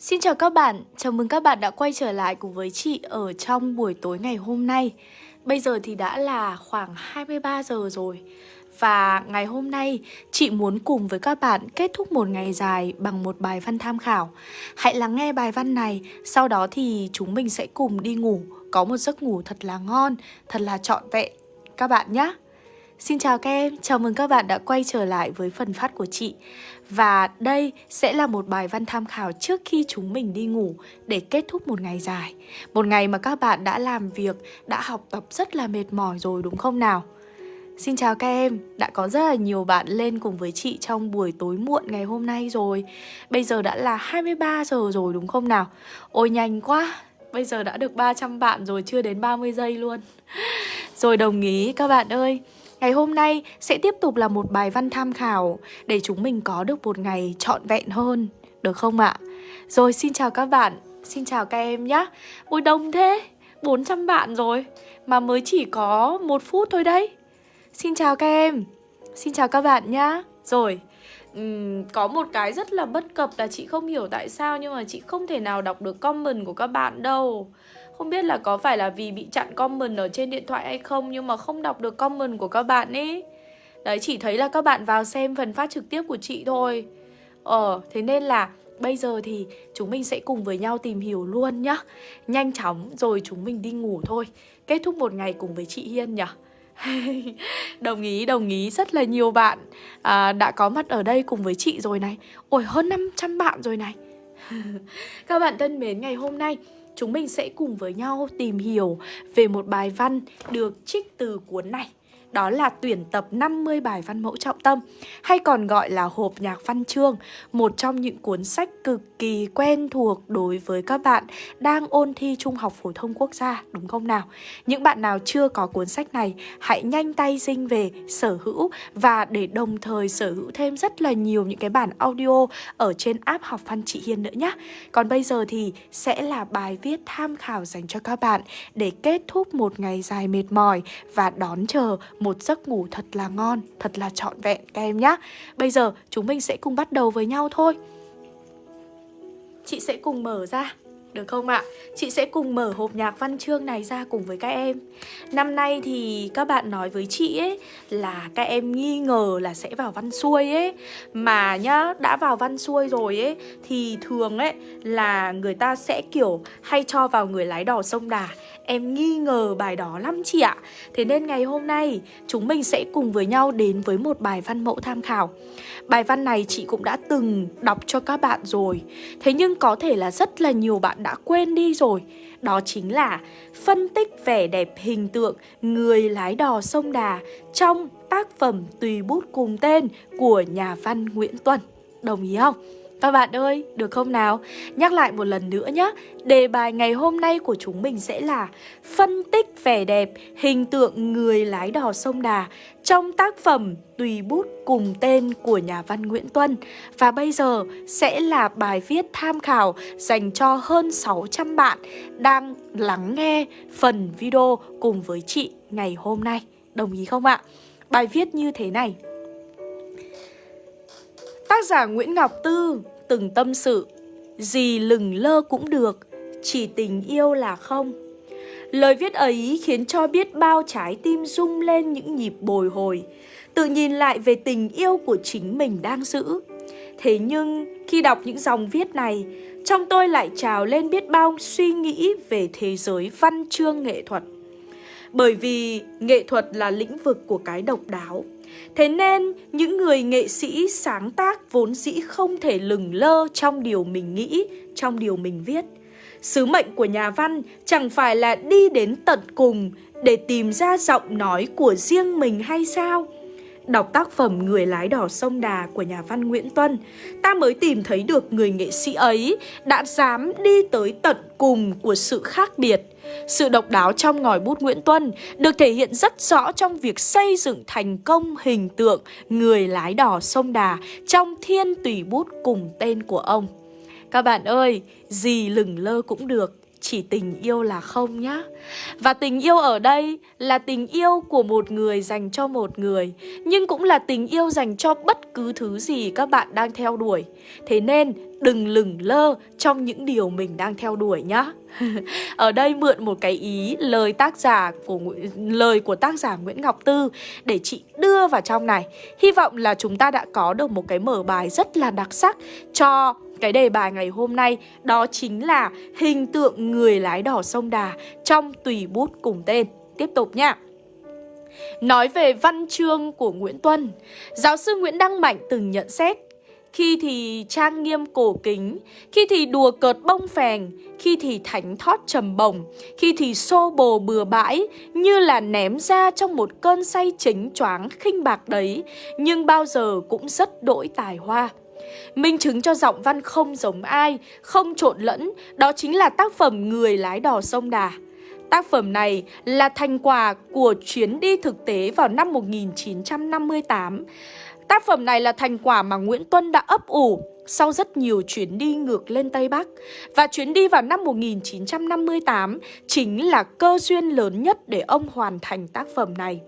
Xin chào các bạn, chào mừng các bạn đã quay trở lại cùng với chị ở trong buổi tối ngày hôm nay. Bây giờ thì đã là khoảng 23 giờ rồi. Và ngày hôm nay chị muốn cùng với các bạn kết thúc một ngày dài bằng một bài văn tham khảo. Hãy lắng nghe bài văn này, sau đó thì chúng mình sẽ cùng đi ngủ. Có một giấc ngủ thật là ngon, thật là trọn vẹn. Các bạn nhé Xin chào các em, chào mừng các bạn đã quay trở lại với phần phát của chị. Và đây sẽ là một bài văn tham khảo trước khi chúng mình đi ngủ để kết thúc một ngày dài. Một ngày mà các bạn đã làm việc, đã học tập rất là mệt mỏi rồi đúng không nào? Xin chào các em, đã có rất là nhiều bạn lên cùng với chị trong buổi tối muộn ngày hôm nay rồi. Bây giờ đã là 23 giờ rồi đúng không nào? Ôi nhanh quá, bây giờ đã được 300 bạn rồi, chưa đến 30 giây luôn. Rồi đồng ý các bạn ơi. Ngày hôm nay sẽ tiếp tục là một bài văn tham khảo để chúng mình có được một ngày trọn vẹn hơn, được không ạ? Rồi xin chào các bạn, xin chào các em nhé. Ôi đông thế, 400 bạn rồi, mà mới chỉ có một phút thôi đấy. Xin chào các em, xin chào các bạn nhá. Rồi, uhm, có một cái rất là bất cập là chị không hiểu tại sao nhưng mà chị không thể nào đọc được comment của các bạn đâu. Không biết là có phải là vì bị chặn comment ở trên điện thoại hay không Nhưng mà không đọc được comment của các bạn ấy Đấy chỉ thấy là các bạn vào xem phần phát trực tiếp của chị thôi. Ờ thế nên là bây giờ thì chúng mình sẽ cùng với nhau tìm hiểu luôn nhá. Nhanh chóng rồi chúng mình đi ngủ thôi. Kết thúc một ngày cùng với chị Hiên nhỉ? Đồng ý, đồng ý Rất là nhiều bạn. À, đã có mặt ở đây cùng với chị rồi này. Ôi hơn 500 bạn rồi này. Các bạn thân mến, ngày hôm nay chúng mình sẽ cùng với nhau tìm hiểu về một bài văn được trích từ cuốn này đó là tuyển tập 50 bài văn mẫu trọng tâm hay còn gọi là hộp nhạc văn chương, một trong những cuốn sách cực kỳ quen thuộc đối với các bạn đang ôn thi Trung học phổ thông quốc gia, đúng không nào? Những bạn nào chưa có cuốn sách này, hãy nhanh tay dinh về sở hữu và để đồng thời sở hữu thêm rất là nhiều những cái bản audio ở trên app học văn chị Hiên nữa nhé. Còn bây giờ thì sẽ là bài viết tham khảo dành cho các bạn để kết thúc một ngày dài mệt mỏi và đón chờ một giấc ngủ thật là ngon, thật là trọn vẹn các em nhé. Bây giờ chúng mình sẽ cùng bắt đầu với nhau thôi. Chị sẽ cùng mở ra được không ạ? Chị sẽ cùng mở hộp nhạc văn chương này ra cùng với các em Năm nay thì các bạn nói với chị ấy là các em nghi ngờ là sẽ vào văn xuôi ấy Mà nhá, đã vào văn xuôi rồi ấy Thì thường ấy là người ta sẽ kiểu hay cho vào người lái đò sông Đà Em nghi ngờ bài đó lắm chị ạ. Thế nên ngày hôm nay, chúng mình sẽ cùng với nhau đến với một bài văn mẫu tham khảo. Bài văn này chị cũng đã từng đọc cho các bạn rồi. Thế nhưng có thể là rất là nhiều bạn đã quên đi rồi. Đó chính là phân tích vẻ đẹp hình tượng người lái đò sông Đà Trong tác phẩm Tùy bút cùng tên của nhà văn Nguyễn Tuân. Đồng ý không? Các bạn ơi, được không nào? Nhắc lại một lần nữa nhé Đề bài ngày hôm nay của chúng mình sẽ là Phân tích vẻ đẹp hình tượng người lái đò sông Đà Trong tác phẩm Tùy bút cùng tên của nhà văn Nguyễn Tuân Và bây giờ sẽ là bài viết tham khảo dành cho hơn 600 bạn Đang lắng nghe phần video cùng với chị ngày hôm nay Đồng ý không ạ? Bài viết như thế này Tác giả Nguyễn Ngọc Tư từng tâm sự. Gì lừng lơ cũng được, Chỉ tình yêu là không. Lời viết ấy khiến cho biết bao trái tim rung lên những nhịp bồi hồi, Tự nhìn lại về tình yêu của chính mình đang giữ. Thế nhưng, khi đọc những dòng viết này, Trong tôi lại trào lên biết bao suy nghĩ về thế giới văn chương nghệ thuật. Bởi vì nghệ thuật là lĩnh vực của cái độc đáo. Thế nên, những người nghệ sĩ sáng tác vốn dĩ không thể lừng lơ trong điều mình nghĩ, trong điều mình viết. Sứ mệnh của nhà văn chẳng phải là đi đến tận cùng để tìm ra giọng nói của riêng mình hay sao? Đọc tác phẩm Người lái đò sông Đà của nhà văn Nguyễn Tuân, ta mới tìm thấy được người nghệ sĩ ấy đã dám đi tới tận cùng của sự khác biệt. Sự độc đáo trong ngòi bút Nguyễn Tuân được thể hiện rất rõ trong việc xây dựng thành công hình tượng người lái đò sông Đà trong thiên tùy bút cùng tên của ông. Các bạn ơi, gì lừng lơ cũng được, chỉ tình yêu là không nhá. Và tình yêu ở đây là tình yêu của một người dành cho một người, nhưng cũng là tình yêu dành cho bất cứ thứ gì các bạn đang theo đuổi. Thế nên đừng lửng lơ trong những điều mình đang theo đuổi nhá. Ở đây mượn một cái ý lời tác giả của lời của tác giả Nguyễn Ngọc Tư để chị đưa vào trong này. Hy vọng là chúng ta đã có được một cái mở bài rất là đặc sắc cho cái đề bài ngày hôm nay đó chính là hình tượng người lái đò sông Đà trong tùy bút cùng tên. Tiếp tục nhá. Nói về văn chương của Nguyễn Tuân, giáo sư Nguyễn Đăng Mạnh từng nhận xét khi thì trang nghiêm cổ kính, khi thì đùa cợt bông phèn, khi thì thánh thót trầm bồng, khi thì xô bồ bừa bãi, như là ném ra trong một cơn say chính choáng khinh bạc đấy, nhưng bao giờ cũng rất đỗi tài hoa. Minh chứng cho giọng văn không giống ai, không trộn lẫn, đó chính là tác phẩm Người lái đò sông Đà. Tác phẩm này là thành quả của chuyến đi thực tế vào năm 1958. Tác phẩm này là thành quả mà Nguyễn Tuân đã ấp ủ sau rất nhiều chuyến đi ngược lên Tây Bắc. Và chuyến đi vào năm 1958 chính là cơ duyên lớn nhất để ông hoàn thành tác phẩm này.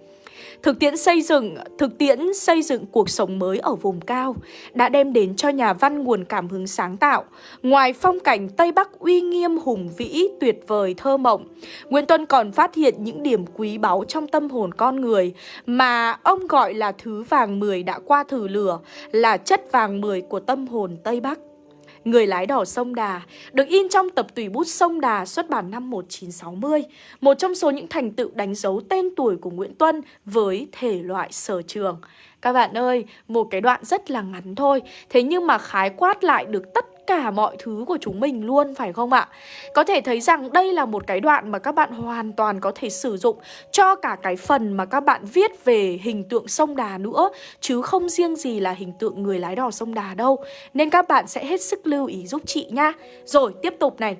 Thực tiễn xây dựng, thực tiễn xây dựng cuộc sống mới ở vùng cao đã đem đến cho nhà văn nguồn cảm hứng sáng tạo. Ngoài phong cảnh Tây Bắc uy nghiêm hùng vĩ, tuyệt vời thơ mộng, Nguyễn Tuân còn phát hiện những điểm quý báu trong tâm hồn con người mà ông gọi là thứ vàng mười đã qua thử lửa, là chất vàng mười của tâm hồn Tây Bắc. Người lái đò sông Đà được in trong tập tùy bút sông Đà xuất bản năm 1960, một trong số những thành tựu đánh dấu tên tuổi của Nguyễn Tuân với thể loại sở trường. Các bạn ơi, một cái đoạn rất là ngắn thôi, thế nhưng mà khái quát lại được tất cả mọi thứ của chúng mình luôn phải không ạ? Có thể thấy rằng đây là một cái đoạn mà các bạn hoàn toàn có thể sử dụng cho cả cái phần mà các bạn viết về hình tượng sông Đà nữa chứ không riêng gì là hình tượng người lái đò sông Đà đâu. Nên các bạn sẽ hết sức lưu ý giúp chị nha. Rồi, tiếp tục này.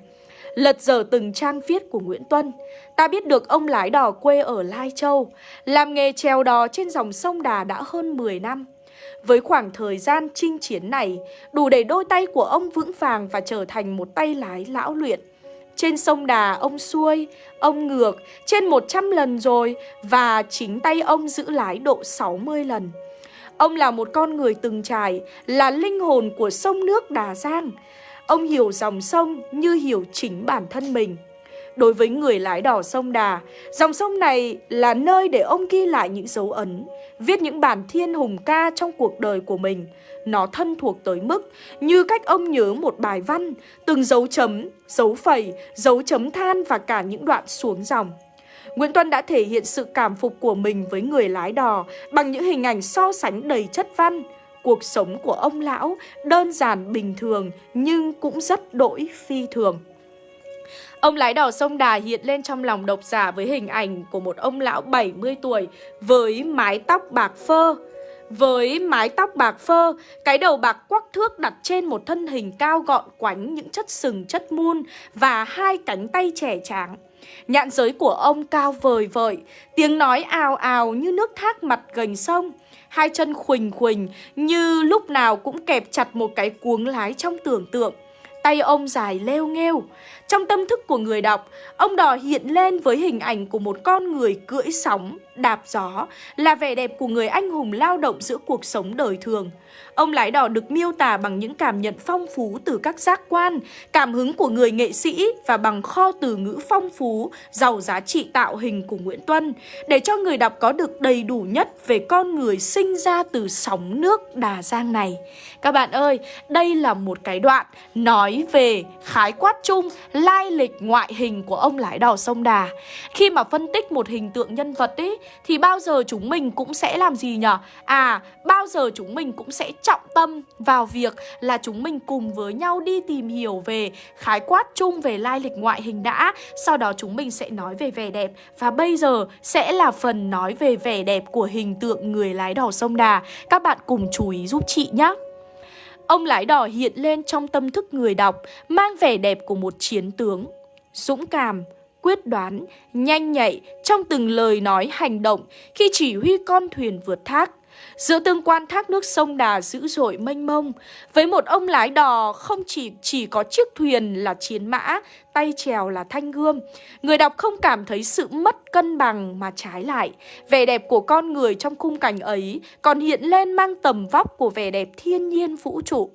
Lật dở từng trang viết của Nguyễn Tuân Ta biết được ông lái đò quê ở Lai Châu Làm nghề trèo đò trên dòng sông Đà đã hơn 10 năm với khoảng thời gian chinh chiến này, đủ để đôi tay của ông vững vàng và trở thành một tay lái lão luyện. Trên sông Đà ông xuôi, ông ngược trên 100 lần rồi và chính tay ông giữ lái độ 60 lần. Ông là một con người từng trải, là linh hồn của sông nước Đà Giang. Ông hiểu dòng sông như hiểu chính bản thân mình. Đối với người lái đò sông Đà, dòng sông này là nơi để ông ghi lại những dấu ấn, viết những bản thiên hùng ca trong cuộc đời của mình. Nó thân thuộc tới mức như cách ông nhớ một bài văn, từng dấu chấm, dấu phẩy, dấu chấm than và cả những đoạn xuống dòng. Nguyễn Tuân đã thể hiện sự cảm phục của mình với người lái đò bằng những hình ảnh so sánh đầy chất văn. Cuộc sống của ông lão đơn giản bình thường nhưng cũng rất đỗi phi thường. Ông lái đò sông Đà hiện lên trong lòng độc giả với hình ảnh của một ông lão 70 tuổi với mái tóc bạc phơ. Với mái tóc bạc phơ, cái đầu bạc quắc thước đặt trên một thân hình cao gọn quánh những chất sừng chất muôn và hai cánh tay trẻ tráng. Nhạn giới của ông cao vời vợi, tiếng nói ào ào như nước thác mặt gành sông. Hai chân khuỳnh khuỳnh như lúc nào cũng kẹp chặt một cái cuống lái trong tưởng tượng. Tay ông dài leo nghêu. Trong tâm thức của người đọc, ông đò hiện lên với hình ảnh của một con người cưỡi sóng, đạp gió, là vẻ đẹp của người anh hùng lao động giữa cuộc sống đời thường. Ông lái đỏ được miêu tả bằng những cảm nhận phong phú từ các giác quan, cảm hứng của người nghệ sĩ và bằng kho từ ngữ phong phú, giàu giá trị tạo hình của Nguyễn Tuân, để cho người đọc có được đầy đủ nhất về con người sinh ra từ sóng nước Đà Giang này. Các bạn ơi, đây là một cái đoạn nói về khái quát chung lai lịch ngoại hình của ông lái đò sông Đà. Khi mà phân tích một hình tượng nhân vật ấy, thì bao giờ chúng mình cũng sẽ làm gì nhở? À, bao giờ chúng mình cũng sẽ trọng tâm vào việc là chúng mình cùng với nhau đi tìm hiểu về khái quát chung về lai lịch ngoại hình đã. Sau đó chúng mình sẽ nói về vẻ đẹp. Và bây giờ sẽ là phần nói về vẻ đẹp của hình tượng người lái đò sông Đà. Các bạn cùng chú ý giúp chị nhé. Ông lái đò hiện lên trong tâm thức người đọc Mang vẻ đẹp của một chiến tướng. Dũng cảm, quyết đoán, nhanh nhạy trong từng lời nói hành động khi chỉ huy con thuyền vượt thác. Giữa tương quan thác nước sông Đà dữ dội mênh mông, với một ông lái đò không chỉ chỉ có chiếc thuyền là chiến mã, tay chèo là thanh gươm, người đọc không cảm thấy sự mất cân bằng mà trái lại. Vẻ đẹp của con người trong khung cảnh ấy còn hiện lên mang tầm vóc của vẻ đẹp thiên nhiên vũ trụ.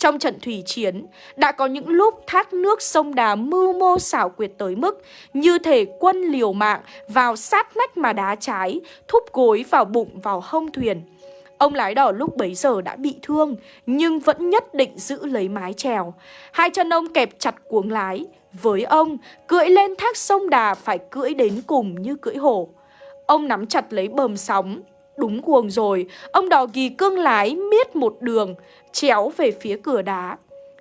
Trong trận thủy chiến, đã có những lúc thác nước sông đá mưu mô xảo quyệt tới mức như thể quân liều mạng vào sát nách mà đá trái, thúc gối vào bụng vào hông thuyền. Ông lái đò lúc bấy giờ đã bị thương, nhưng vẫn nhất định giữ lấy mái chèo. Hai chân ông kẹp chặt cuống lái. Với ông, cưỡi lên thác sông đà phải cưỡi đến cùng như cưỡi hổ. Ông nắm chặt lấy bờm sóng. Đúng cuồng rồi, ông đò ghi cương lái miết một đường, chéo về phía cửa đá.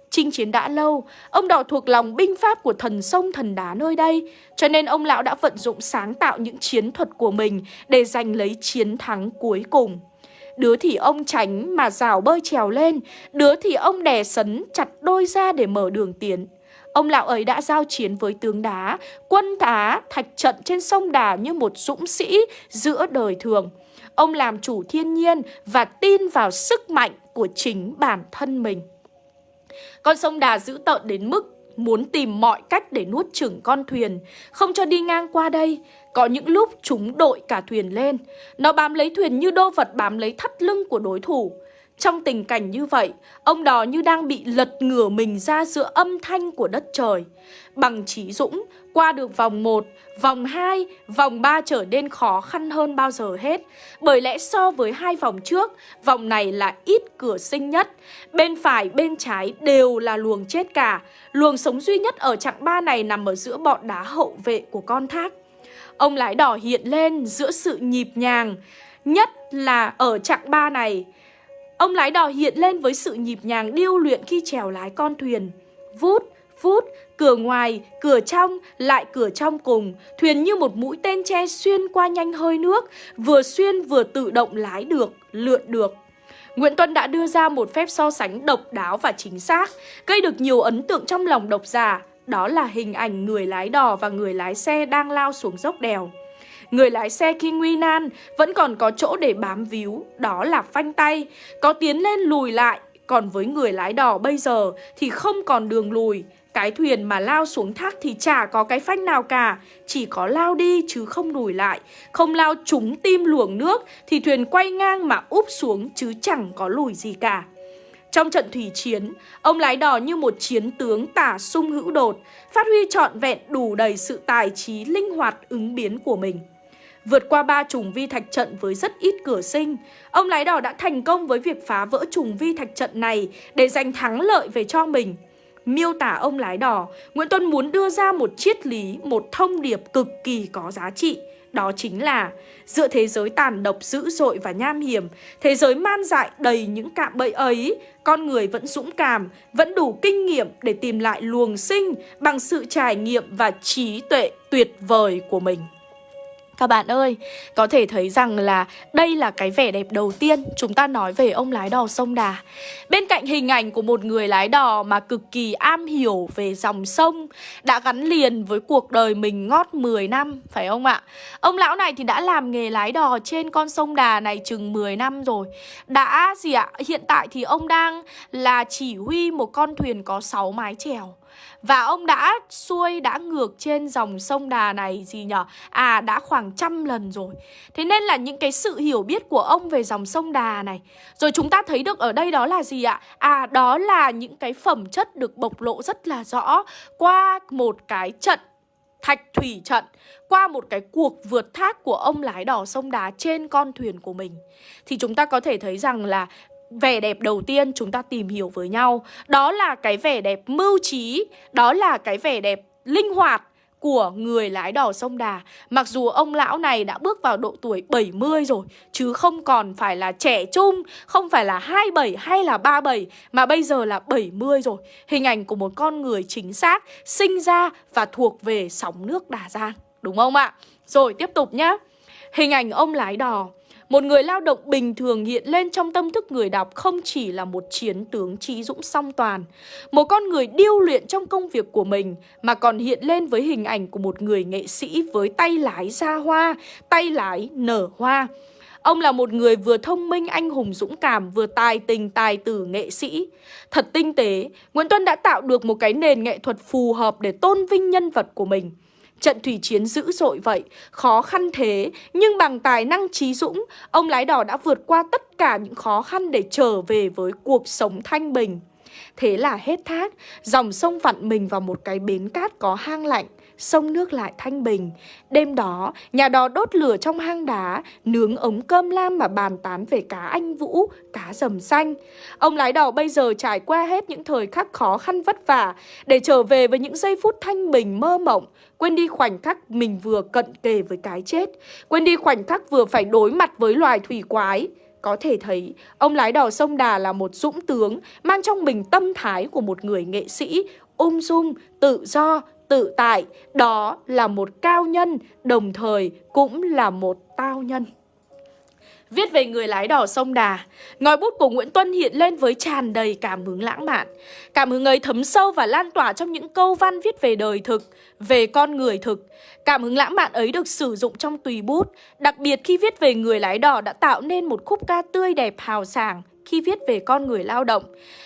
Chinh chiến đã lâu, ông đò thuộc lòng binh pháp của thần sông thần đá nơi đây, cho nên ông lão đã vận dụng sáng tạo những chiến thuật của mình để giành lấy chiến thắng cuối cùng. Đứa thì ông tránh mà rào bơi trèo lên Đứa thì ông đè sấn chặt đôi ra để mở đường tiến Ông lão ấy đã giao chiến với tướng đá Quân tá thạch trận trên sông Đà như một dũng sĩ giữa đời thường Ông làm chủ thiên nhiên và tin vào sức mạnh của chính bản thân mình Con sông Đà dữ tợn đến mức muốn tìm mọi cách để nuốt chửng con thuyền, không cho đi ngang qua đây. Có những lúc chúng đội cả thuyền lên, nó bám lấy thuyền như đô vật bám lấy thắt lưng của đối thủ. Trong tình cảnh như vậy, ông đó như đang bị lật ngửa mình ra giữa âm thanh của đất trời. Bằng trí dũng, qua được vòng 1, vòng 2, vòng 3 trở nên khó khăn hơn bao giờ hết. Bởi lẽ so với hai vòng trước, vòng này là ít cửa sinh nhất. Bên phải, bên trái đều là luồng chết cả. Luồng sống duy nhất ở chặng 3 này nằm ở giữa bọn đá hậu vệ của con thác. Ông lái đỏ hiện lên giữa sự nhịp nhàng, nhất là ở chặng 3 này. Ông lái đò hiện lên với sự nhịp nhàng điêu luyện khi trèo lái con thuyền. Vút, vút, cửa ngoài, cửa trong, lại cửa trong cùng. Thuyền như một mũi tên tre xuyên qua nhanh hơi nước, vừa xuyên vừa tự động lái được, lượn được. Nguyễn Tuân đã đưa ra một phép so sánh độc đáo và chính xác, gây được nhiều ấn tượng trong lòng độc giả. Đó là hình ảnh người lái đò và người lái xe đang lao xuống dốc đèo. Người lái xe khi nguy nan vẫn còn có chỗ để bám víu, đó là phanh tay, có tiến lên lùi lại. Còn với người lái đò bây giờ thì không còn đường lùi, cái thuyền mà lao xuống thác thì chả có cái phanh nào cả Chỉ có lao đi chứ không lùi lại Không lao trúng tim luồng nước Thì thuyền quay ngang mà úp xuống chứ chẳng có lùi gì cả trong trận thủy chiến, ông lái đò như một chiến tướng tả sung hữu đột, phát huy trọn vẹn đủ đầy sự tài trí linh hoạt ứng biến của mình. Vượt qua ba trùng vi thạch trận với rất ít cửa sinh, ông lái đỏ đã thành công với việc phá vỡ trùng vi thạch trận này để giành thắng lợi về cho mình. Miêu tả ông lái đỏ, Nguyễn Tuân muốn đưa ra một triết lý, một thông điệp cực kỳ có giá trị. Đó chính là giữa thế giới tàn độc dữ dội và nham hiểm, thế giới man dại đầy những cạm bẫy ấy, con người vẫn dũng cảm, vẫn đủ kinh nghiệm để tìm lại luồng sinh bằng sự trải nghiệm và trí tuệ tuyệt vời của mình. Các bạn ơi, có thể thấy rằng là đây là cái vẻ đẹp đầu tiên chúng ta nói về ông lái đò sông Đà. Bên cạnh hình ảnh của một người lái đò mà cực kỳ am hiểu về dòng sông, đã gắn liền với cuộc đời mình ngót 10 năm, phải không ạ? Ông lão này thì đã làm nghề lái đò trên con sông Đà này chừng 10 năm rồi. Đã gì ạ? Hiện tại thì ông đang là chỉ huy một con thuyền có 6 mái chèo. Và ông đã xuôi, đã ngược trên dòng sông Đà này gì nhở? À, đã khoảng trăm lần rồi. Thế nên là những cái sự hiểu biết của ông về dòng sông Đà này. Rồi chúng ta thấy được ở đây đó là gì ạ? À, đó là những cái phẩm chất được bộc lộ rất là rõ qua một cái trận thạch thủy trận qua một cái cuộc vượt thác của ông lái đò sông đá trên con thuyền của mình thì chúng ta có thể thấy rằng là vẻ đẹp đầu tiên chúng ta tìm hiểu với nhau. Đó là cái vẻ đẹp mưu trí, Đó là cái vẻ đẹp linh hoạt của người lái đò sông Đà. Mặc dù ông lão này đã bước vào độ tuổi 70 rồi, Chứ không còn phải là trẻ trung, Không phải là 27 hay là 37 Mà bây giờ là 70 rồi. Hình ảnh của một con người chính xác, Sinh ra và thuộc về sóng nước Đà Giang, Đúng không ạ? Rồi tiếp tục nhá. Hình ảnh ông lái đò một người lao động bình thường hiện lên trong tâm thức người đọc không chỉ là một chiến tướng trí dũng song toàn, một con người điêu luyện trong công việc của mình, mà còn hiện lên với hình ảnh của một người nghệ sĩ với tay lái ra hoa, tay lái nở hoa. Ông là một người vừa thông minh, anh hùng, dũng cảm, vừa tài tình, tài tử, nghệ sĩ. Thật tinh tế, Nguyễn Tuân đã tạo được một cái nền nghệ thuật phù hợp để tôn vinh nhân vật của mình. Trận thủy chiến dữ dội vậy, khó khăn thế, nhưng bằng tài năng trí dũng, ông lái đò đã vượt qua tất cả những khó khăn để trở về với cuộc sống thanh bình. Thế là hết thác Dòng sông vặn mình vào một cái bến cát có hang lạnh sông nước lại thanh bình. Đêm đó, nhà đó đốt lửa trong hang đá, nướng ống cơm lam mà bàn tán về cá anh vũ, cá rầm xanh. Ông lái đò bây giờ trải qua hết những thời khắc khó khăn vất vả để trở về với những giây phút thanh bình mơ mộng, quên đi khoảnh khắc mình vừa cận kề với cái chết, quên đi khoảnh khắc vừa phải đối mặt với loài thủy quái. Có thể thấy, ông lái đò sông Đà là một dũng tướng mang trong mình tâm thái của một người nghệ sĩ, ung dung, tự do, tự tại, đó là một cao nhân, đồng thời cũng là một tao nhân. Viết về người lái đò sông Đà, ngòi bút của Nguyễn Tuân hiện lên với tràn đầy cảm hứng lãng mạn. Cảm hứng ấy thấm sâu và lan tỏa trong những câu văn viết về đời thực, về con người thực. Cảm hứng lãng mạn ấy được sử dụng trong tùy bút, đặc biệt khi viết về người lái đò đã tạo nên một khúc ca tươi đẹp hào sảng, khi viết về con người lao động.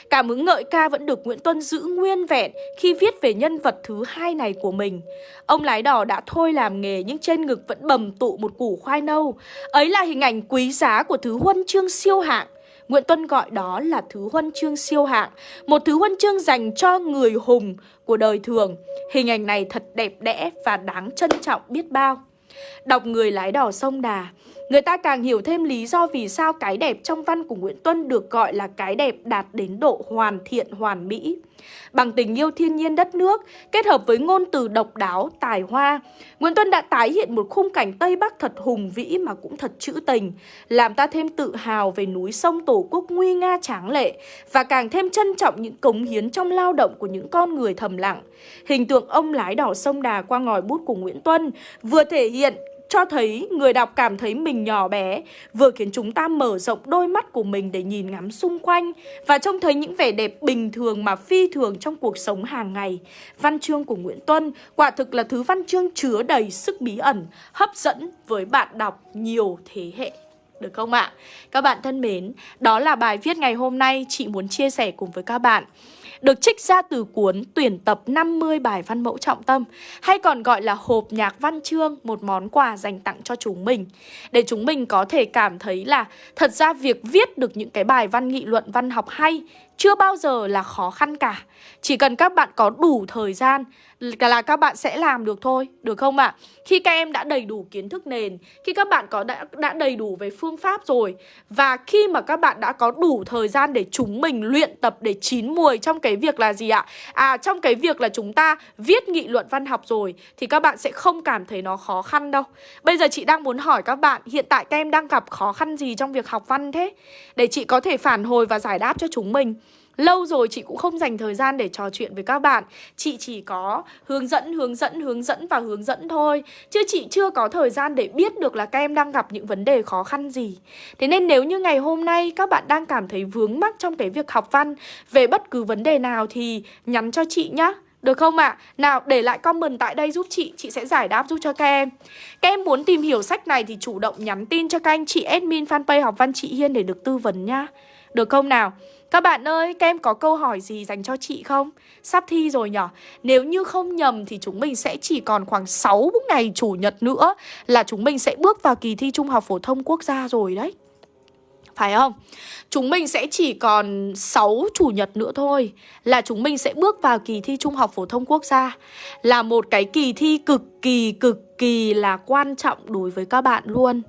Cảm hứng ngợi ca vẫn được Nguyễn Tuân giữ nguyên vẹn khi viết về nhân vật thứ hai này của mình. Ông lái đò đã thôi làm nghề nhưng trên ngực vẫn bầm tụ một củ khoai nâu. Ấy là hình ảnh quý giá của thứ huân chương siêu hạng. Nguyễn Tuân gọi đó là thứ huân chương siêu hạng, một thứ huân chương dành cho người hùng của đời thường. Hình ảnh này thật đẹp đẽ và đáng trân trọng biết bao. Đọc người lái đò sông Đà, Người ta càng hiểu thêm lý do vì sao cái đẹp trong văn của Nguyễn Tuân được gọi là cái đẹp đạt đến độ hoàn thiện hoàn mỹ. Bằng tình yêu thiên nhiên đất nước, kết hợp với ngôn từ độc đáo, tài hoa, Nguyễn Tuân đã tái hiện một khung cảnh Tây Bắc thật hùng vĩ mà cũng thật trữ tình, làm ta thêm tự hào về núi sông Tổ quốc nguy nga tráng lệ và càng thêm trân trọng những cống hiến trong lao động của những con người thầm lặng. Hình tượng ông lái đỏ sông Đà qua ngòi bút của Nguyễn Tuân vừa thể hiện cho thấy người đọc cảm thấy mình nhỏ bé, vừa khiến chúng ta mở rộng đôi mắt của mình để nhìn ngắm xung quanh và trông thấy những vẻ đẹp bình thường mà phi thường trong cuộc sống hàng ngày. Văn chương của Nguyễn Tuân quả thực là thứ văn chương chứa đầy sức bí ẩn, hấp dẫn với bạn đọc nhiều thế hệ. Được không ạ? Các bạn thân mến, đó là bài viết ngày hôm nay chị muốn chia sẻ cùng với các bạn được trích ra từ cuốn tuyển tập 50 bài văn mẫu trọng tâm hay còn gọi là hộp nhạc văn chương, một món quà dành tặng cho chúng mình để chúng mình có thể cảm thấy là thật ra việc viết được những cái bài văn nghị luận văn học hay chưa bao giờ là khó khăn cả. Chỉ cần các bạn có đủ thời gian là các bạn sẽ làm được thôi, được không ạ? À? Khi các em đã đầy đủ kiến thức nền, khi các bạn có đã, đã đầy đủ về phương pháp rồi và khi mà các bạn đã có đủ thời gian để chúng mình luyện tập để chín mùi trong cái việc là gì ạ? À trong cái việc là chúng ta viết nghị luận văn học rồi thì các bạn sẽ không cảm thấy nó khó khăn đâu. Bây giờ chị đang muốn hỏi các bạn hiện tại các em đang gặp khó khăn gì trong việc học văn thế? Để chị có thể phản hồi và giải đáp cho chúng mình. Lâu rồi chị cũng không dành thời gian để trò chuyện với các bạn. Chị chỉ có hướng dẫn, hướng dẫn, hướng dẫn và hướng dẫn thôi. Chứ chị chưa có thời gian để biết được là các em đang gặp những vấn đề khó khăn gì. Thế nên nếu như ngày hôm nay các bạn đang cảm thấy vướng mắc trong cái việc học văn Về bất cứ vấn đề nào thì nhắn cho chị nhá. Được không ạ? À? Nào để lại comment tại đây giúp chị. Chị sẽ giải đáp giúp cho các em. Các em muốn tìm hiểu sách này thì chủ động nhắn tin cho các anh chị admin fanpage học văn chị Hiên để được tư vấn nhá. Được không nào? Các bạn ơi, các em có câu hỏi gì dành cho chị không? Sắp thi rồi nhở? Nếu như không nhầm thì chúng mình sẽ chỉ còn khoảng 6 ngày chủ nhật nữa là chúng mình sẽ bước vào kỳ thi Trung học Phổ thông Quốc gia rồi đấy. Phải không? Chúng mình sẽ chỉ còn 6 chủ nhật nữa thôi Là chúng mình sẽ bước vào kỳ thi Trung học Phổ thông Quốc gia Là một cái kỳ thi cực kỳ cực kỳ là quan trọng đối với các bạn luôn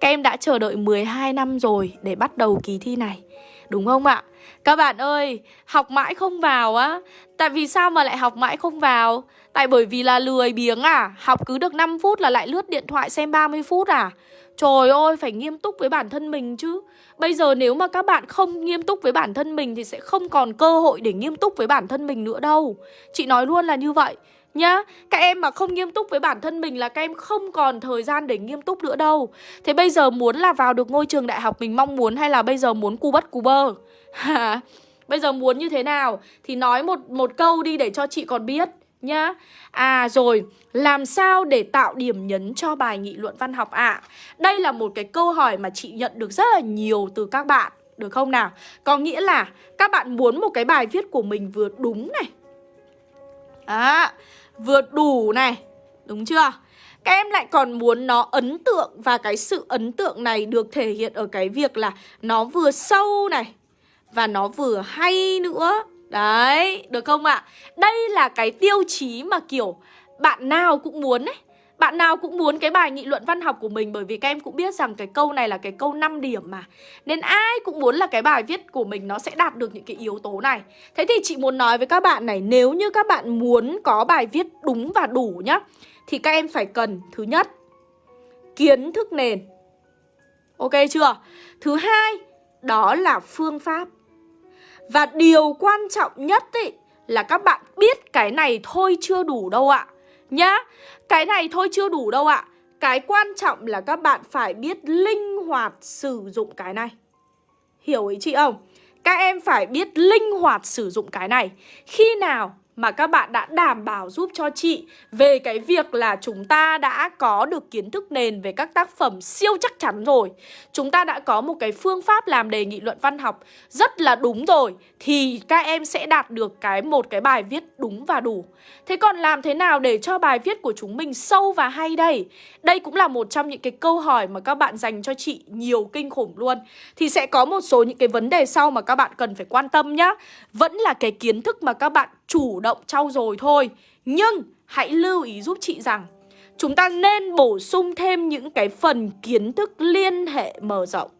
Các em đã chờ đợi 12 năm rồi để bắt đầu kỳ thi này Đúng không ạ? Các bạn ơi, học mãi không vào á. Tại vì sao mà lại học mãi không vào? Tại bởi vì là lười biếng à. Học cứ được 5 phút là lại lướt điện thoại xem 30 phút à? Trời ơi, phải nghiêm túc với bản thân mình chứ. Bây giờ nếu mà các bạn không nghiêm túc với bản thân mình Thì sẽ không còn cơ hội để nghiêm túc với bản thân mình nữa đâu. Chị nói luôn là như vậy nhá Các em mà không nghiêm túc với bản thân mình là các em không còn thời gian để nghiêm túc nữa đâu Thế bây giờ muốn là vào được ngôi trường đại học mình mong muốn Hay là bây giờ muốn cu bất cu bơ Bây giờ muốn như thế nào Thì nói một một câu đi để cho chị còn biết nhá À rồi, làm sao để tạo điểm nhấn cho bài nghị luận văn học ạ? À? Đây là một cái câu hỏi mà chị nhận được rất là nhiều từ các bạn Được không nào? Có nghĩa là các bạn muốn một cái bài viết của mình vừa đúng này À, vừa đủ này Đúng chưa? Các em lại còn muốn nó ấn tượng Và cái sự ấn tượng này được thể hiện ở cái việc là Nó vừa sâu này Và nó vừa hay nữa Đấy, được không ạ? À? Đây là cái tiêu chí mà kiểu bạn nào cũng muốn ấy bạn nào cũng muốn cái bài nghị luận văn học của mình Bởi vì các em cũng biết rằng cái câu này là cái câu 5 điểm mà. Nên ai cũng muốn là cái bài viết của mình nó sẽ đạt được những cái yếu tố này. Thế thì chị muốn nói với các bạn này Nếu như các bạn muốn có bài viết đúng và đủ nhá Thì các em phải cần Thứ nhất Kiến thức nền. Ok chưa? Thứ hai Đó là phương pháp. Và điều quan trọng nhất ý, là các bạn biết cái này thôi chưa đủ đâu ạ. Nhá, Cái này thôi chưa đủ đâu ạ. Cái quan trọng là các bạn phải biết linh hoạt sử dụng cái này. Hiểu ý chị không? Các em phải biết linh hoạt sử dụng cái này. Khi nào mà các bạn đã đảm bảo giúp cho chị về cái việc là chúng ta đã có được kiến thức nền về các tác phẩm siêu chắc chắn rồi. Chúng ta đã có một cái phương pháp làm đề nghị luận văn học rất là đúng rồi, thì các em sẽ đạt được cái một cái bài viết đúng và đủ. Thế còn làm thế nào để cho bài viết của chúng mình sâu và hay đây? Đây cũng là một trong những cái câu hỏi mà các bạn dành cho chị nhiều kinh khủng luôn. Thì sẽ có một số những cái vấn đề sau mà các bạn cần phải quan tâm nhá. Vẫn là cái kiến thức mà các bạn chủ động trau dồi thôi Nhưng hãy lưu ý giúp chị rằng, Chúng ta nên bổ sung thêm những cái phần kiến thức liên hệ mở rộng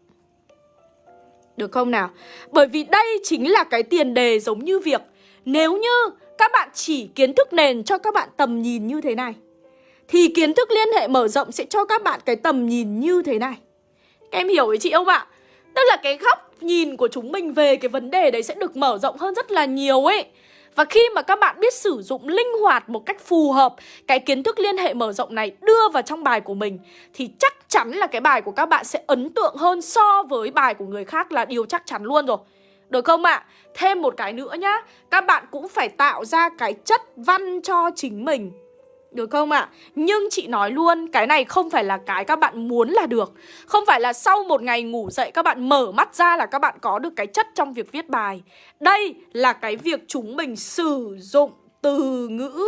Được không nào? Bởi vì đây chính là cái tiền đề giống như việc Nếu như các bạn chỉ kiến thức nền cho các bạn tầm nhìn như thế này, Thì kiến thức liên hệ mở rộng sẽ cho các bạn cái tầm nhìn như thế này Các em hiểu với chị không ạ? Tức là cái góc nhìn của chúng mình về cái vấn đề đấy sẽ được mở rộng hơn rất là nhiều ấy và khi mà các bạn biết sử dụng linh hoạt một cách phù hợp, cái kiến thức liên hệ mở rộng này đưa vào trong bài của mình, thì chắc chắn là cái bài của các bạn sẽ ấn tượng hơn so với bài của người khác là điều chắc chắn luôn rồi. Được không ạ? À? Thêm một cái nữa nhá, Các bạn cũng phải tạo ra cái chất văn cho chính mình được không ạ? À? Nhưng chị nói luôn, cái này không phải là cái các bạn muốn là được Không phải là sau một ngày ngủ dậy các bạn mở mắt ra là các bạn có được cái chất trong việc viết bài Đây là cái việc chúng mình sử dụng từ ngữ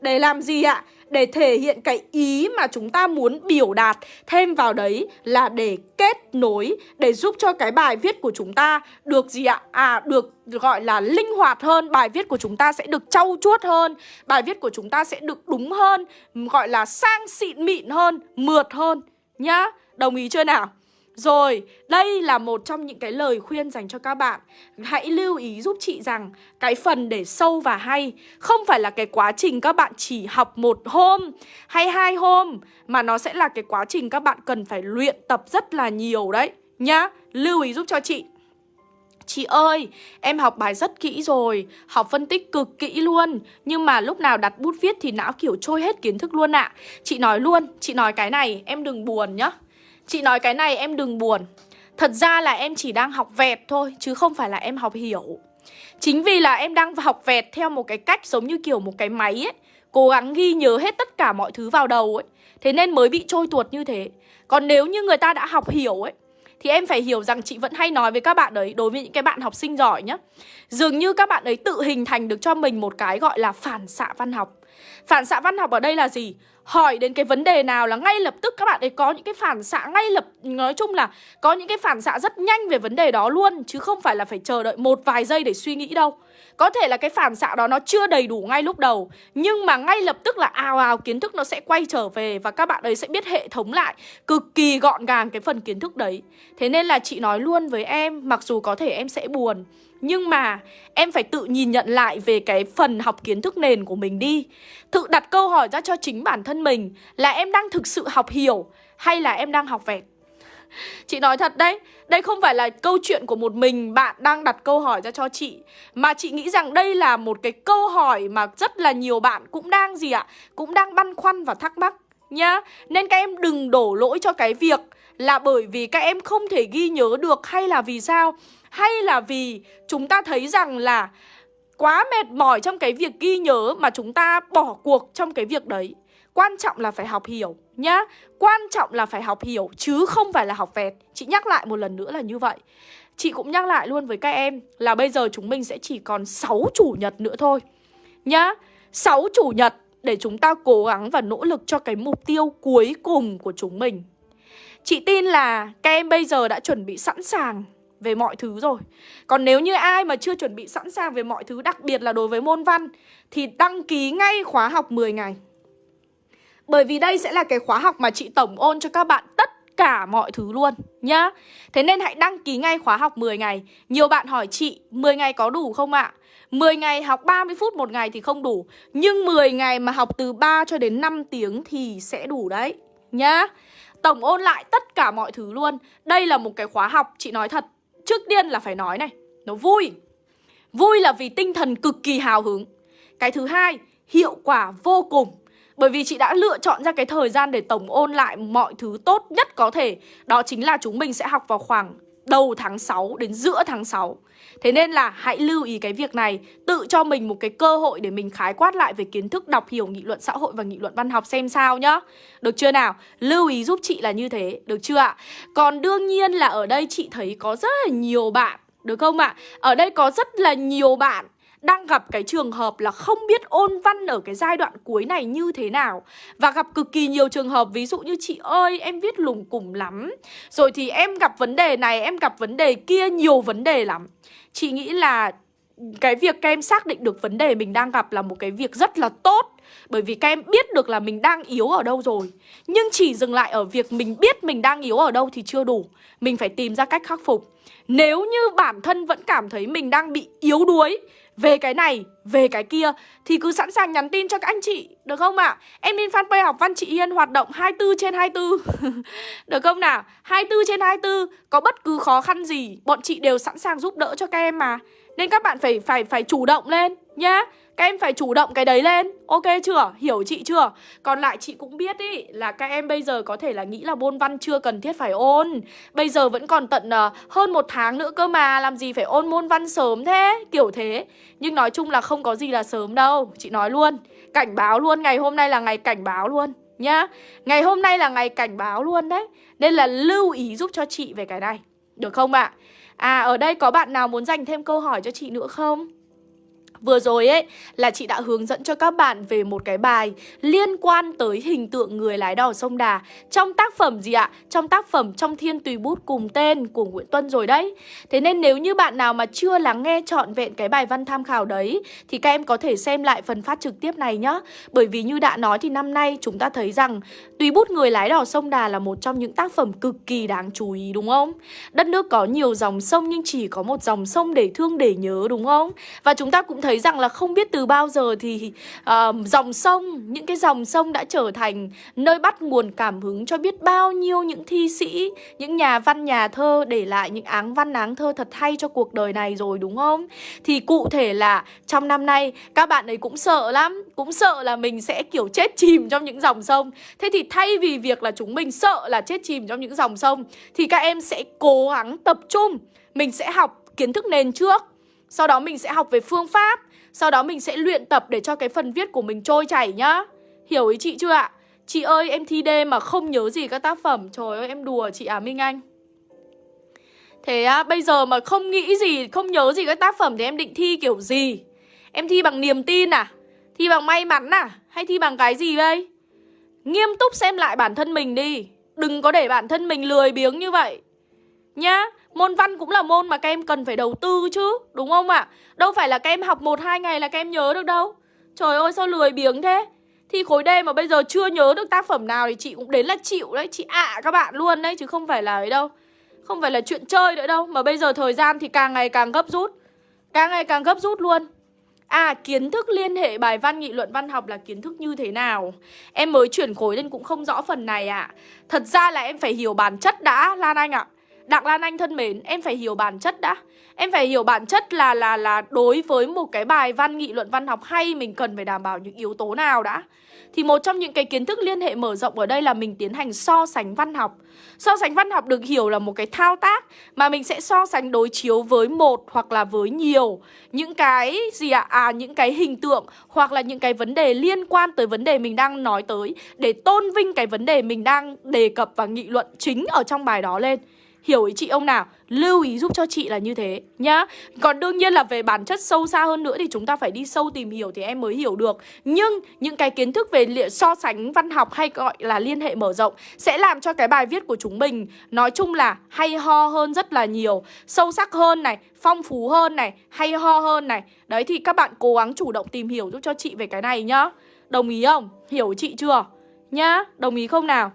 Để làm gì ạ? Để thể hiện cái ý mà chúng ta muốn biểu đạt thêm vào đấy là để kết nối để giúp cho cái bài viết của chúng ta được gì ạ? À được gọi là linh hoạt hơn, bài viết của chúng ta sẽ được trau chuốt hơn, bài viết của chúng ta sẽ được đúng hơn, gọi là sang xịn mịn hơn, mượt hơn nhá. Đồng ý chưa nào? Rồi, đây là một trong những cái lời khuyên dành cho các bạn. Hãy lưu ý giúp chị rằng Cái phần để sâu và hay Không phải là cái quá trình các bạn chỉ học một hôm Hay hai hôm Mà nó sẽ là cái quá trình các bạn cần phải luyện tập rất là nhiều đấy Nhá, lưu ý giúp cho chị. Chị ơi, em học bài rất kỹ rồi, học phân tích cực kỹ luôn Nhưng mà lúc nào đặt bút viết thì não kiểu trôi hết kiến thức luôn ạ. À. Chị nói luôn, chị nói cái này em đừng buồn nhá. Chị nói cái này em đừng buồn. Thật ra là em chỉ đang học vẹt thôi, Chứ không phải là em học hiểu. Chính vì là em đang học vẹt theo một cái cách giống như kiểu một cái máy ấy, Cố gắng ghi nhớ hết tất cả mọi thứ vào đầu ấy, Thế nên mới bị trôi tuột như thế. Còn nếu như người ta đã học hiểu ấy, Thì em phải hiểu rằng chị vẫn hay nói với các bạn đấy Đối với những cái bạn học sinh giỏi nhá. Dường như các bạn ấy tự hình thành được cho mình một cái gọi là phản xạ văn học. Phản xạ văn học ở đây là gì? hỏi đến cái vấn đề nào là ngay lập tức các bạn ấy có những cái phản xạ ngay lập, nói chung là có những cái phản xạ rất nhanh về vấn đề đó luôn, chứ không phải là phải chờ đợi một vài giây để suy nghĩ đâu. Có thể là cái phản xạ đó nó chưa đầy đủ ngay lúc đầu, Nhưng mà ngay lập tức là ào ào kiến thức nó sẽ quay trở về Và các bạn ấy sẽ biết hệ thống lại Cực kỳ gọn gàng cái phần kiến thức đấy Thế nên là chị nói luôn với em, Mặc dù có thể em sẽ buồn nhưng mà em phải tự nhìn nhận lại về cái phần học kiến thức nền của mình đi. Tự đặt câu hỏi ra cho chính bản thân mình Là em đang thực sự học hiểu hay là em đang học vẹt? Chị nói thật đấy, Đây không phải là câu chuyện của một mình bạn đang đặt câu hỏi ra cho chị, Mà chị nghĩ rằng đây là một cái câu hỏi mà rất là nhiều bạn cũng đang gì ạ, Cũng đang băn khoăn và thắc mắc nhá. Nên các em đừng đổ lỗi cho cái việc là bởi vì các em không thể ghi nhớ được hay là vì sao? Hay là vì chúng ta thấy rằng là quá mệt mỏi trong cái việc ghi nhớ mà chúng ta bỏ cuộc trong cái việc đấy? Quan trọng là phải học hiểu nhá. Quan trọng là phải học hiểu chứ không phải là học vẹt. Chị nhắc lại một lần nữa là như vậy. Chị cũng nhắc lại luôn với các em là bây giờ chúng mình sẽ chỉ còn 6 chủ nhật nữa thôi Nhá. 6 chủ nhật để chúng ta cố gắng và nỗ lực cho cái mục tiêu cuối cùng của chúng mình. Chị tin là các em bây giờ đã chuẩn bị sẵn sàng về mọi thứ rồi. Còn nếu như ai mà chưa chuẩn bị sẵn sàng về mọi thứ, Đặc biệt là đối với môn văn, Thì đăng ký ngay khóa học 10 ngày. Bởi vì đây sẽ là cái khóa học mà chị tổng ôn cho các bạn tất cả mọi thứ luôn, nhá. Thế nên hãy đăng ký ngay khóa học 10 ngày. Nhiều bạn hỏi chị 10 ngày có đủ không ạ? 10 ngày học 30 phút một ngày thì không đủ, Nhưng 10 ngày mà học từ 3 cho đến 5 tiếng thì sẽ đủ đấy, Nhá. Tổng ôn lại tất cả mọi thứ luôn. Đây là một cái khóa học, chị nói thật. Trước tiên là phải nói này, Nó vui. Vui là vì tinh thần cực kỳ hào hứng. Cái thứ hai, Hiệu quả vô cùng. Bởi vì chị đã lựa chọn ra cái thời gian để tổng ôn lại mọi thứ tốt nhất có thể. Đó chính là chúng mình sẽ học vào khoảng đầu tháng 6 đến giữa tháng 6 Thế nên là hãy lưu ý cái việc này Tự cho mình một cái cơ hội để mình khái quát lại về kiến thức đọc hiểu nghị luận xã hội và nghị luận văn học xem sao nhá Được chưa nào? Lưu ý giúp chị là như thế, được chưa ạ? Còn đương nhiên là ở đây chị thấy có rất là nhiều bạn Được không ạ? Ở đây có rất là nhiều bạn đang gặp cái trường hợp là không biết ôn văn ở cái giai đoạn cuối này như thế nào. Và gặp cực kỳ nhiều trường hợp, ví dụ như chị ơi, em viết lùng củng lắm. Rồi thì em gặp vấn đề này, em gặp vấn đề kia, nhiều vấn đề lắm. Chị nghĩ là cái việc các em xác định được vấn đề mình đang gặp là một cái việc rất là tốt bởi vì các em biết được là mình đang yếu ở đâu rồi Nhưng chỉ dừng lại ở việc mình biết mình đang yếu ở đâu thì chưa đủ Mình phải tìm ra cách khắc phục Nếu như bản thân vẫn cảm thấy mình đang bị yếu đuối về cái này, về cái kia thì cứ sẵn sàng nhắn tin cho các anh chị, được không ạ? À? Em lên fanpage học văn chị Yên hoạt động 24 trên 24. được không nào? 24 trên 24, có bất cứ khó khăn gì, bọn chị đều sẵn sàng giúp đỡ cho các em mà. Nên các bạn phải phải phải chủ động lên nhá. Các em phải chủ động cái đấy lên Ok chưa? Hiểu chị chưa? Còn lại chị cũng biết ý Là các em bây giờ có thể là nghĩ là môn văn chưa cần thiết phải ôn Bây giờ vẫn còn tận uh, hơn một tháng nữa cơ mà Làm gì phải ôn môn văn sớm thế Kiểu thế Nhưng nói chung là không có gì là sớm đâu Chị nói luôn Cảnh báo luôn Ngày hôm nay là ngày cảnh báo luôn Nhá Ngày hôm nay là ngày cảnh báo luôn đấy Nên là lưu ý giúp cho chị về cái này Được không ạ? À? À ở đây có bạn nào muốn dành thêm câu hỏi cho chị nữa không? Vừa rồi ấy, là chị đã hướng dẫn cho các bạn về một cái bài liên quan tới hình tượng người lái đò sông Đà Trong tác phẩm gì ạ? Trong tác phẩm Trong Thiên Tùy Bút cùng tên của Nguyễn Tuân rồi đấy Thế nên nếu như bạn nào mà chưa lắng nghe trọn vẹn cái bài văn tham khảo đấy, Thì các em có thể xem lại phần phát trực tiếp này nhá Bởi vì như đã nói thì năm nay chúng ta thấy rằng Tùy Bút người lái đò sông Đà là một trong những tác phẩm cực kỳ đáng chú ý, đúng không? Đất nước có nhiều dòng sông nhưng chỉ có một dòng sông để thương, để nhớ, đúng không? Và chúng ta cũng thấy thấy rằng là không biết từ bao giờ thì uh, dòng sông, những cái dòng sông đã trở thành nơi bắt nguồn cảm hứng cho biết bao nhiêu những thi sĩ, những nhà văn nhà thơ để lại những áng văn áng thơ thật hay cho cuộc đời này rồi đúng không? Thì cụ thể là trong năm nay các bạn ấy cũng sợ lắm, cũng sợ là mình sẽ kiểu chết chìm trong những dòng sông. Thế thì thay vì việc là chúng mình sợ là chết chìm trong những dòng sông thì các em sẽ cố gắng tập trung, mình sẽ học kiến thức nền trước sau đó mình sẽ học về phương pháp Sau đó mình sẽ luyện tập để cho cái phần viết của mình trôi chảy nhá Hiểu ý chị chưa ạ? Chị ơi em thi đêm mà không nhớ gì các tác phẩm Trời ơi em đùa chị à Minh Anh Thế á, bây giờ mà không nghĩ gì, không nhớ gì các tác phẩm thì em định thi kiểu gì? Em thi bằng niềm tin à? Thi bằng may mắn à? Hay thi bằng cái gì đây? Nghiêm túc xem lại bản thân mình đi Đừng có để bản thân mình lười biếng như vậy Nhá Môn văn cũng là môn mà các em cần phải đầu tư chứ, Đúng không ạ? À? Đâu phải là các em học 1-2 ngày là các em nhớ được đâu Trời ơi, sao lười biếng thế Thi khối D mà bây giờ chưa nhớ được tác phẩm nào Thì chị cũng đến là chịu đấy, Chị ạ à các bạn luôn đấy, Chứ không phải là ấy đâu Không phải là chuyện chơi nữa đâu, Mà bây giờ thời gian thì càng ngày càng gấp rút Càng ngày càng gấp rút luôn À kiến thức liên hệ bài văn, nghị luận văn học là kiến thức như thế nào Em mới chuyển khối nên cũng không rõ phần này ạ à. Thật ra là em phải hiểu bản chất đã, Lan Anh ạ à. Đặng Lan Anh thân mến, em phải hiểu bản chất đã. Em phải hiểu bản chất là là là đối với một cái bài văn nghị luận văn học hay mình cần phải đảm bảo những yếu tố nào đã. Thì một trong những cái kiến thức liên hệ mở rộng ở đây là mình tiến hành so sánh văn học. So sánh văn học được hiểu là một cái thao tác mà mình sẽ so sánh đối chiếu với một hoặc là với nhiều những cái gì ạ? À? à những cái hình tượng hoặc là những cái vấn đề liên quan tới vấn đề mình đang nói tới để tôn vinh cái vấn đề mình đang đề cập và nghị luận chính ở trong bài đó lên. Hiểu ý chị ông nào? Lưu ý giúp cho chị là như thế nhá Còn đương nhiên là về bản chất sâu xa hơn nữa Thì chúng ta phải đi sâu tìm hiểu thì em mới hiểu được Nhưng những cái kiến thức về so sánh văn học hay gọi là liên hệ mở rộng Sẽ làm cho cái bài viết của chúng mình Nói chung là hay ho hơn rất là nhiều Sâu sắc hơn này, phong phú hơn này, hay ho hơn này Đấy thì các bạn cố gắng chủ động tìm hiểu giúp cho chị về cái này nhá Đồng ý không? Hiểu chị chưa? Nhá, đồng ý không nào?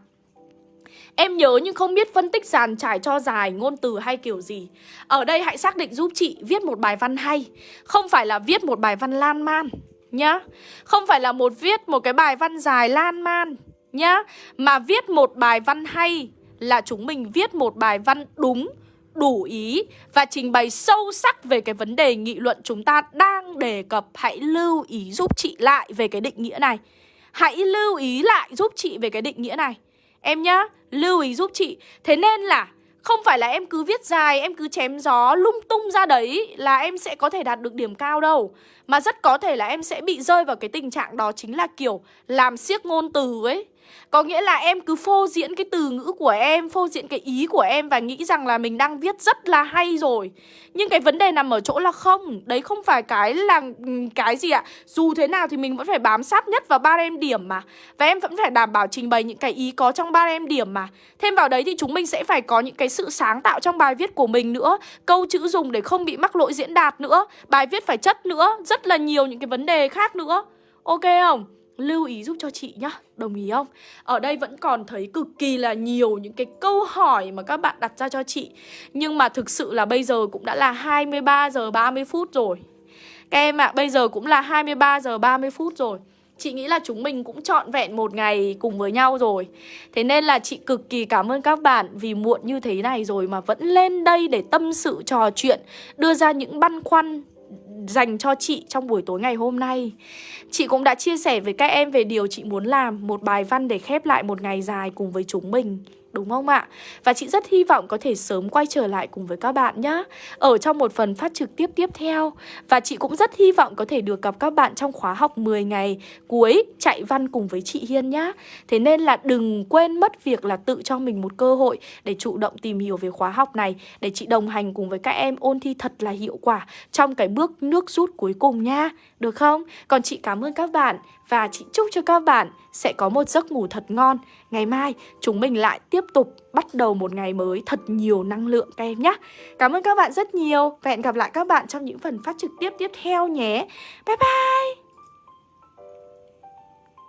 Em nhớ nhưng không biết phân tích dàn trải cho dài ngôn từ hay kiểu gì. Ở đây hãy xác định giúp chị viết một bài văn hay. Không phải là viết một bài văn lan man Nhá. Không phải là một viết một cái bài văn dài lan man Nhá. Mà viết một bài văn hay Là chúng mình viết một bài văn đúng đủ ý và trình bày sâu sắc về cái vấn đề nghị luận chúng ta đang đề cập. Hãy lưu ý giúp chị lại về cái định nghĩa này. Hãy lưu ý lại giúp chị về cái định nghĩa này. Em nhá, lưu ý giúp chị. Thế nên là không phải là em cứ viết dài, em cứ chém gió lung tung ra đấy là em sẽ có thể đạt được điểm cao đâu. Mà rất có thể là em sẽ bị rơi vào cái tình trạng đó chính là kiểu làm siếc ngôn từ ấy có nghĩa là em cứ phô diễn cái từ ngữ của em, Phô diễn cái ý của em Và nghĩ rằng là mình đang viết rất là hay rồi. Nhưng cái vấn đề nằm ở chỗ là không, Đấy không phải cái là ừ, cái gì ạ? Dù thế nào thì mình vẫn phải bám sát nhất vào ba em điểm mà. Và em vẫn phải đảm bảo trình bày những cái ý có trong ba em điểm mà. Thêm vào đấy thì chúng mình sẽ phải có những cái sự sáng tạo trong bài viết của mình nữa, Câu chữ dùng để không bị mắc lỗi diễn đạt nữa, Bài viết phải chất nữa, Rất là nhiều những cái vấn đề khác nữa. Ok không? Lưu ý giúp cho chị nhá. Đồng ý không? Ở đây vẫn còn thấy cực kỳ là nhiều những cái câu hỏi mà các bạn đặt ra cho chị. Nhưng mà thực sự là bây giờ cũng đã là 23 giờ 30 phút rồi. Các em ạ, à, bây giờ cũng là 23 giờ 30 phút rồi. Chị nghĩ là chúng mình cũng trọn vẹn một ngày cùng với nhau rồi. Thế nên là chị cực kỳ cảm ơn các bạn vì muộn như thế này rồi mà vẫn lên đây để tâm sự trò chuyện Đưa ra những băn khoăn dành cho chị trong buổi tối ngày hôm nay. Chị cũng đã chia sẻ với các em về điều chị muốn làm, Một bài văn để khép lại một ngày dài cùng với chúng mình. Đúng không ạ? Và chị rất hy vọng có thể sớm quay trở lại cùng với các bạn nhé Ở trong một phần phát trực tiếp tiếp theo. Và chị cũng rất hy vọng có thể được gặp các bạn trong khóa học 10 ngày cuối chạy văn cùng với chị Hiên nhá. Thế nên là đừng quên mất việc là tự cho mình một cơ hội để chủ động tìm hiểu về khóa học này, Để chị đồng hành cùng với các em ôn thi thật là hiệu quả trong cái bước nước rút cuối cùng nha Được không? Còn chị cảm ơn các bạn và chị chúc cho các bạn sẽ có một giấc ngủ thật ngon. Ngày mai, chúng mình lại tiếp tục bắt đầu một ngày mới thật nhiều năng lượng các em nhé. Cảm ơn các bạn rất nhiều. Và hẹn gặp lại các bạn trong những phần phát trực tiếp tiếp theo nhé. Bye bye!